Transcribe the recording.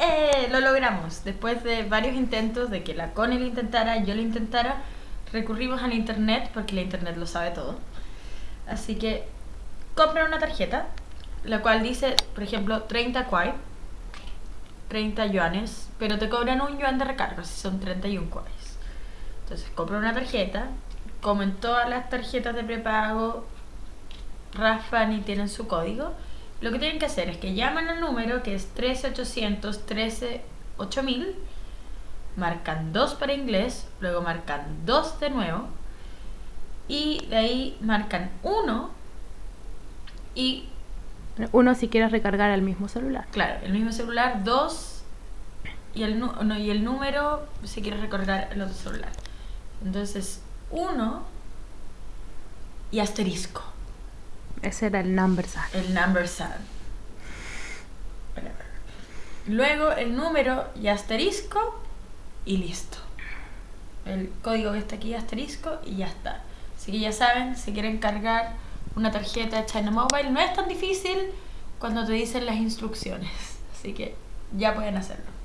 ¡Eh! Lo logramos. Después de varios intentos de que la Connie lo intentara, yo lo intentara, recurrimos al internet porque la internet lo sabe todo. Así que compran una tarjeta, la cual dice, por ejemplo, 30 kwai, 30 yuanes, pero te cobran un yuan de recarga, si son 31 kwais. Entonces compran una tarjeta, como en todas las tarjetas de prepago, raspan y tienen su código. Lo que tienen que hacer es que llaman al número que es 13800 13 8000, marcan 2 para inglés, luego marcan 2 de nuevo y de ahí marcan 1 y Uno si quieres recargar al mismo celular. claro, el mismo celular 2 y el, no, y el número si quieres recargar el otro celular. Entonces 1 y asterisco. Ese era el number sign. el number. Whatever. Luego el número y asterisco y listo. El código que está aquí asterisco y ya está. Así que ya saben, si quieren cargar una tarjeta de China Mobile, no es tan difícil cuando te dicen las instrucciones. Así que ya pueden hacerlo.